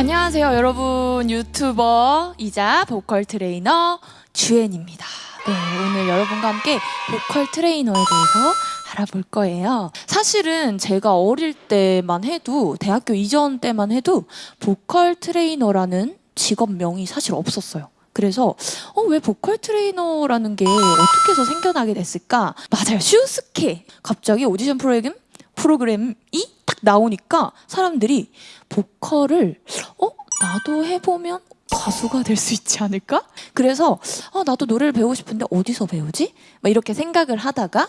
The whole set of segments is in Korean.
안녕하세요 여러분. 유튜버이자 보컬 트레이너 주엔입니다. 네 오늘 여러분과 함께 보컬 트레이너에 대해서 알아볼 거예요. 사실은 제가 어릴 때만 해도 대학교 이전 때만 해도 보컬 트레이너라는 직업명이 사실 없었어요. 그래서 어, 왜 보컬 트레이너라는 게 어떻게 해서 생겨나게 됐을까? 맞아요. 슈스케! 갑자기 오디션 프로그램 프로그램이 딱 나오니까 사람들이 보컬을 어 나도 해보면 가수가 될 수 있지 않을까? 그래서 어, 나도 노래를 배우고 싶은데 어디서 배우지? 막 이렇게 생각을 하다가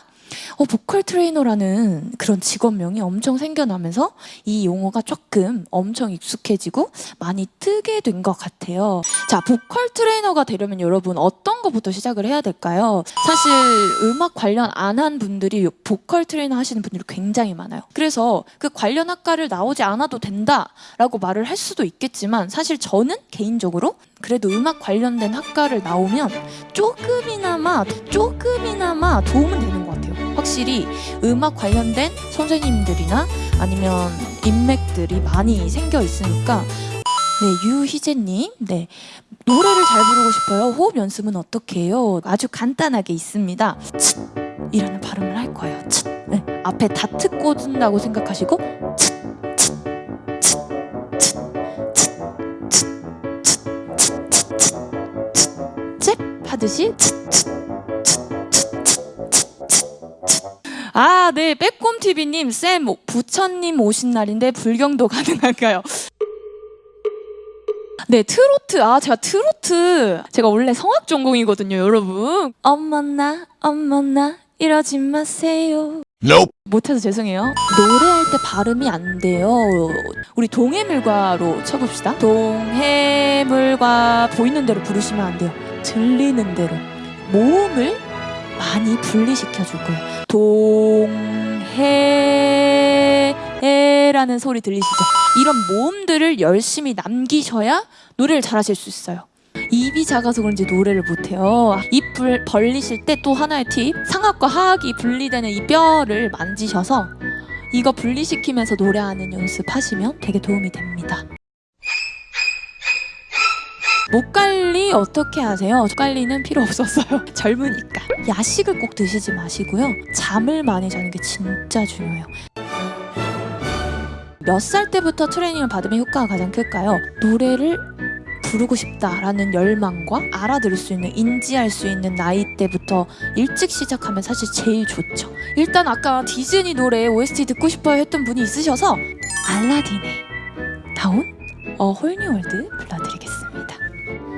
어, 보컬 트레이너라는 그런 직업명이 엄청 생겨나면서 이 용어가 조금 엄청 익숙해지고 많이 뜨게 된 것 같아요. 자, 보컬 트레이너가 되려면 여러분 어떤 것부터 시작을 해야 될까요? 사실 음악 관련 안 한 분들이 보컬 트레이너 하시는 분들이 굉장히 많아요. 그래서 그 관련 학과를 나오지 않아도 된다라고 말을 할 수도 있겠지만 사실 저는 개인적으로 그래도 음악 관련된 학과를 나오면 조금이나마 조금이나마 도움은 되는 것 같아요. 확실히 음악 관련된 선생님들이나 아니면 인맥들이 많이 생겨 있으니까 네, 유희재님, 네. 노래를 잘 부르고 싶어요. 호흡 연습은 어떻게 해요? 아주 간단하게 있습니다. 츳! 이라는 발음을 할 거예요. 츳! 네. 앞에 다트 꽂는다고 생각하시고 츳! 하듯이 아, 네. 빼꼼TV님, 쌤, 부처님 오신 날인데 불경도 가능할까요? 네, 트로트. 아, 제가 트로트. 제가 원래 성악 전공이거든요, 여러분. 어머나, 어머나, 이러지 마세요. Nope. 못해서 죄송해요. 노래할 때 발음이 안 돼요. 우리 동해물과로 쳐봅시다. 동해물과 보이는 대로 부르시면 안 돼요. 들리는 대로. 모음을 많이 분리시켜 줄 거예요. 동해라는 소리 들리시죠? 이런 모음들을 열심히 남기셔야 노래를 잘하실 수 있어요. 입이 작아서 그런지 노래를 못해요. 입 벌리실 때 또 하나의 팁. 상악과 하악이 분리되는 이 뼈를 만지셔서 이거 분리시키면서 노래하는 연습하시면 되게 도움이 됩니다. 목 관리 어떻게 하세요? 목 관리는 필요 없었어요. 젊으니까. 야식을 꼭 드시지 마시고요. 잠을 많이 자는 게 진짜 중요해요. 몇 살 때부터 트레이닝을 받으면 효과가 가장 클까요? 노래를 부르고 싶다라는 열망과 알아들을 수 있는 인지할 수 있는 나이 때부터 일찍 시작하면 사실 제일 좋죠 일단 아까 디즈니 노래 OST 듣고 싶어요 했던 분이 있으셔서 알라딘에 나온 A Whole New World 불러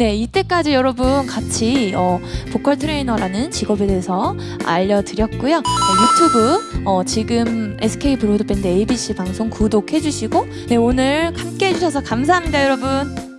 네, 이때까지 여러분 같이 어, 보컬 트레이너라는 직업에 대해서 알려드렸고요. 어, 유튜브 어, 지금 SK 브로드밴드 ABC 방송 구독해주시고 네, 오늘 함께 해주셔서 감사합니다, 여러분.